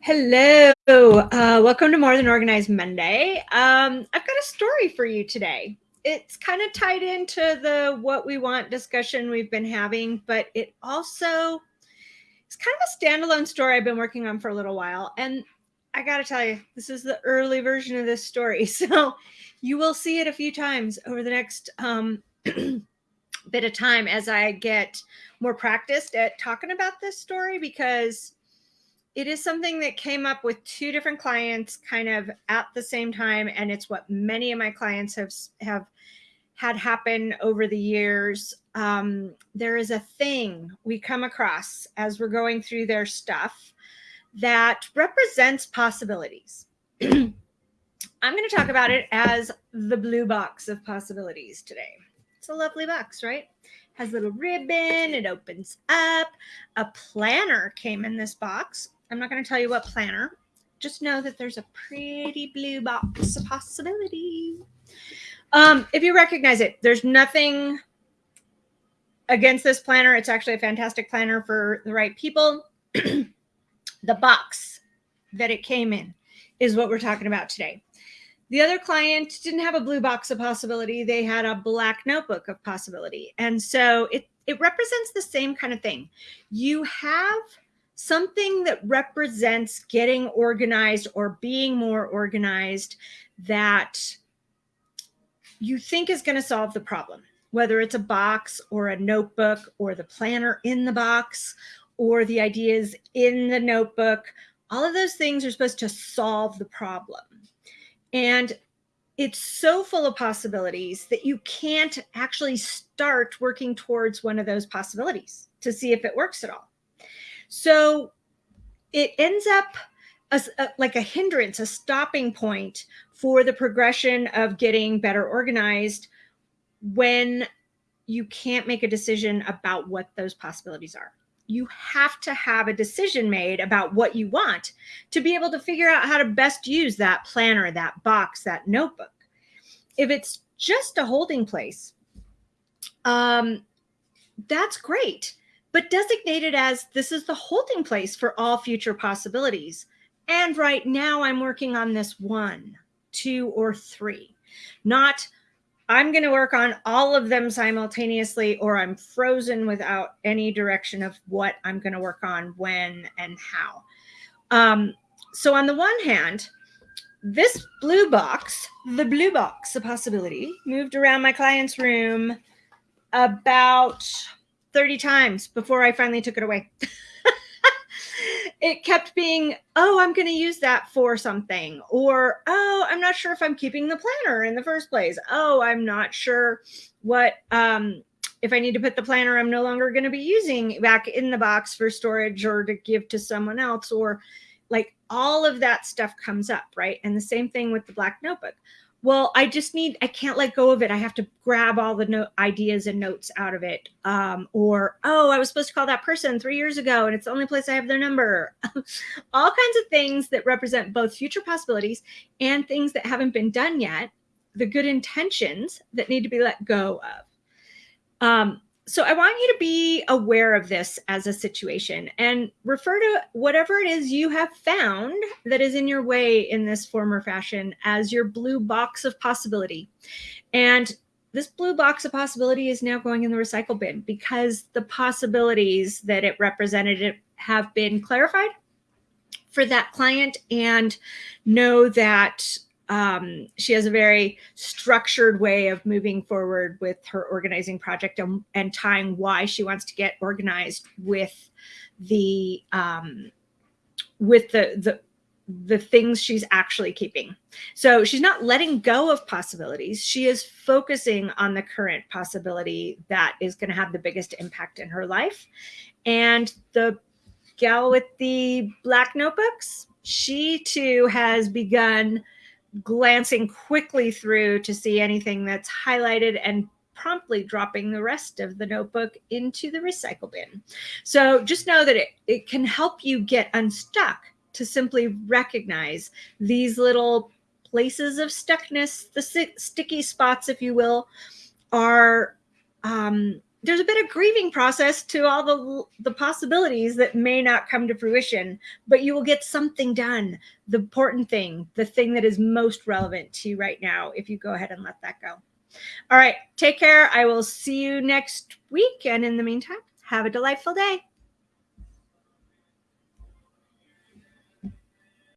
Hello, uh, welcome to More Than Organized Monday. Um, I've got a story for you today. It's kind of tied into the what we want discussion we've been having, but it also it's kind of a standalone story I've been working on for a little while. And I got to tell you, this is the early version of this story. So you will see it a few times over the next um, bit of time as I get more practiced at talking about this story because it is something that came up with two different clients kind of at the same time and it's what many of my clients have have had happen over the years. Um, there is a thing we come across as we're going through their stuff that represents possibilities. I'm going to talk about it as the blue box of possibilities today. It's a lovely box right has a little ribbon it opens up a planner came in this box I'm not going to tell you what planner. Just know that there's a pretty blue box of possibility. Um, if you recognize it, there's nothing against this planner. It's actually a fantastic planner for the right people. the box that it came in is what we're talking about today. The other client didn't have a blue box of possibility. They had a black notebook of possibility. And so it, it represents the same kind of thing. You have something that represents getting organized or being more organized that you think is going to solve the problem, whether it's a box or a notebook or the planner in the box or the ideas in the notebook. All of those things are supposed to solve the problem. And it's so full of possibilities that you can't actually start working towards one of those possibilities to see if it works at all. So it ends up a, like a hindrance, a stopping point for the progression of getting better organized when you can't make a decision about what those possibilities are. You have to have a decision made about what you want to be able to figure out how to best use that planner, that box, that notebook. If it's just a holding place, um, that's great but designate it as this is the holding place for all future possibilities. And right now I'm working on this one, two, or three, not I'm going to work on all of them simultaneously, or I'm frozen without any direction of what I'm going to work on, when, and how. Um, so, on the one hand, this blue box, the blue box, a possibility, moved around my client's room about 30 times before I finally took it away. it kept being, oh, I'm going to use that for something. Or, oh, I'm not sure if I'm keeping the planner in the first place. Oh, I'm not sure what, um, if I need to put the planner I'm no longer going to be using back in the box for storage or to give to someone else. Or like all of that stuff comes up, right? And the same thing with the black notebook well i just need i can't let go of it. I have to grab all the note ideas and notes out of it. Um, or oh i was supposed to call that person three years ago and it's the only place i have their number. All kinds of things that represent both future possibilities and things that haven't been done yet the good intentions that need to be let go of. Um, so I want you to be aware of this as a situation and refer to whatever it is you have found that is in your way in this form or fashion as your blue box of possibility. And this blue box of possibility is now going in the recycle bin because the possibilities that it represented have been clarified for that client and know that um, she has a very structured way of moving forward with her organizing project and, and tying why she wants to get organized with the um, with the the the things she's actually keeping. So she's not letting go of possibilities. She is focusing on the current possibility that is going to have the biggest impact in her life. And the gal with the black notebooks, she too has begun glancing quickly through to see anything that's highlighted and promptly dropping the rest of the notebook into the recycle bin. So just know that it, it can help you get unstuck to simply recognize these little places of stuckness, the sticky spots, if you will, are um, there's a bit of grieving process to all the the possibilities that may not come to fruition but you will get something done. The important thing the thing that is most relevant to you right now if you go ahead and let that go. All right take care. I will see you next week. And in the meantime have a delightful day